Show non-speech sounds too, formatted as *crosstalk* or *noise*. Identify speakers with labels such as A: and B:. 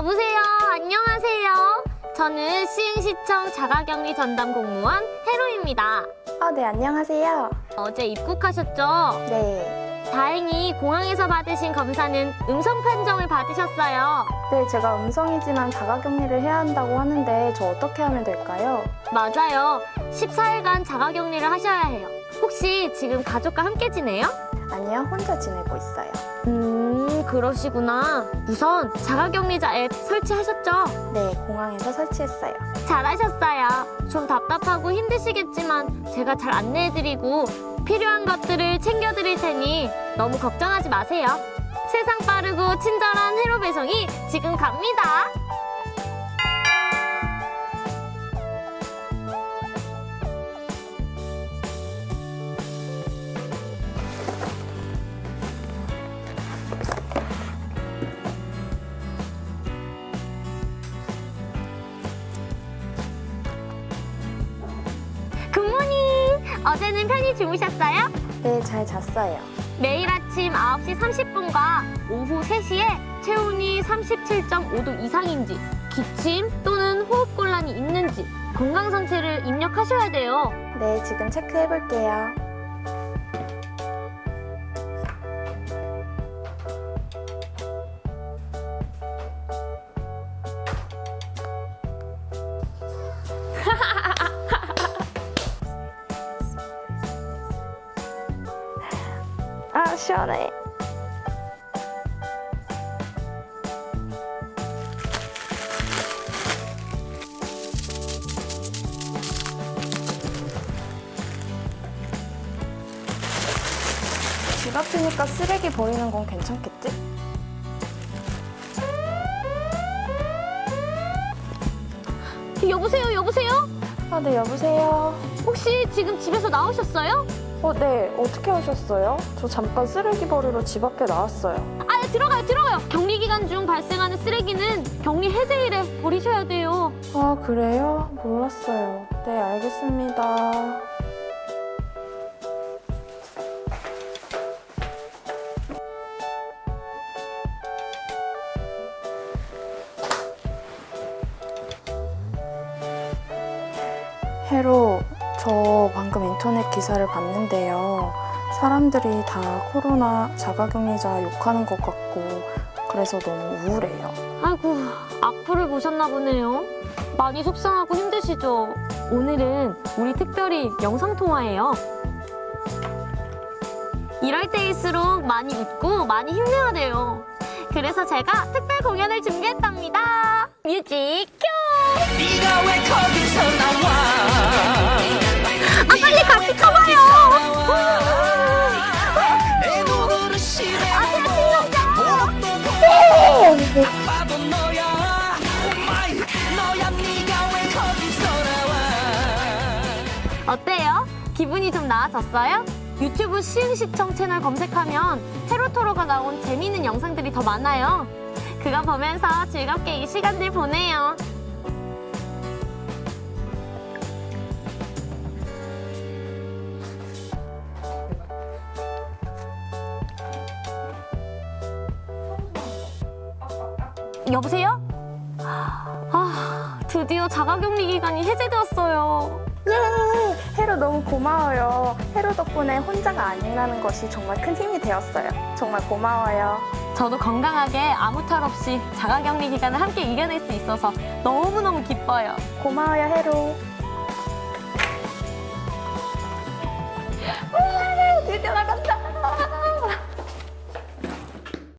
A: 여보세요. 안녕하세요. 저는 시흥시청 자가격리 전담 공무원 해로입니다.
B: 아, 네, 안녕하세요.
A: 어제 입국하셨죠?
B: 네.
A: 다행히 공항에서 받으신 검사는 음성 판정을 받으셨어요.
B: 네, 제가 음성이지만 자가격리를 해야 한다고 하는데 저 어떻게 하면 될까요?
A: 맞아요. 14일간 자가격리를 하셔야 해요. 혹시 지금 가족과 함께 지내요?
B: 아니요, 혼자 지내고 있어요.
A: 음, 그러시구나. 우선 자가격리자 앱 설치하셨죠?
B: 네, 공항에서 설치했어요.
A: 잘하셨어요. 좀 답답하고 힘드시겠지만 제가 잘 안내해드리고 필요한 것들을 챙겨드릴 테니 너무 걱정하지 마세요. 세상 빠르고 친절한 회로 배송이 지금 갑니다. 어제는 편히 주무셨어요?
B: 네, 잘 잤어요.
A: 매일 아침 9시 30분과 오후 3시에 체온이 37.5도 이상인지 기침 또는 호흡곤란이 있는지 건강 상태를 입력하셔야 돼요.
B: 네, 지금 체크해 볼게요. 아, 시원해. 집 앞이니까 쓰레기 버리는 건 괜찮겠지?
A: 여보세요, 여보세요?
B: 아, 네, 여보세요.
A: 혹시 지금 집에서 나오셨어요?
B: 어, 네, 어떻게 하셨어요? 저 잠깐 쓰레기 버리러 집 앞에 나왔어요.
A: 아, 네, 들어가요, 들어가요. 격리 기간 중 발생하는 쓰레기는 격리 해제일에 버리셔야 돼요.
B: 아, 그래요? 몰랐어요. 네, 알겠습니다. 해로, 저 방금 인터넷 기사를 봤는데요. 사람들이 다 코로나 자가격리자 욕하는 것 같고, 그래서 너무 우울해요.
A: 아이고, 악플을 보셨나 보네요. 많이 속상하고 힘드시죠? 오늘은 우리 특별히 영상통화예요. 이럴 때일수록 많이 웃고 많이 힘내야 돼요. 그래서 제가 특별 공연을 준비했답니다. 뮤직 큐! 기분이 좀 나아졌어요? 유튜브 시흥시청 채널 검색하면 테로토로가 나온 재미있는 영상들이 더 많아요. 그거 보면서 즐겁게 이 시간들 보내요. 여보세요? 아, 드디어 자가격리 기간이 해제되었어요.
B: 예! *laughs* 해로 너무 고마워요. 해로 덕분에 혼자가 아니라는 것이 정말 큰 힘이 되었어요. 정말 고마워요.
A: 저도 건강하게 아무 탈 없이 자가격리 기간을 함께 이겨낼 수 있어서 너무너무 기뻐요.
B: 고마워요, 해로.